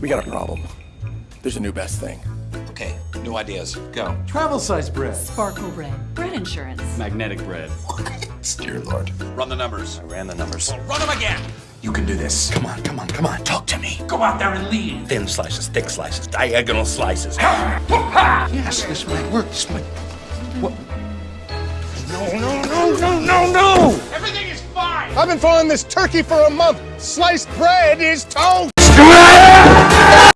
We got a problem. There's a new best thing. Okay, new ideas. Go. Travel size bread. Sparkle bread. Bread insurance. Magnetic bread. Dear Lord. Run the numbers. I ran the numbers. Run them again. You can do this. Come on, come on, come on. Talk to me. Go out there and lead. Thin slices, thick slices, diagonal slices. yes, this might work. This might. What? No, no, no, no, no, no! Everything is fine. I've been following this turkey for a month. Sliced bread is toast.